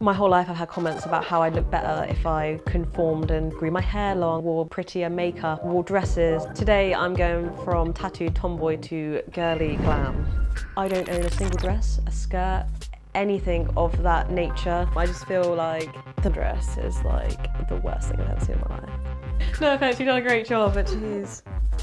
My whole life I've had comments about how I'd look better if I conformed and grew my hair long, wore prettier makeup, wore dresses. Today I'm going from tattooed tomboy to girly glam. I don't own a single dress, a skirt, anything of that nature. I just feel like the dress is like the worst thing I've ever seen in my life. No offense, you've done a great job, but jeez.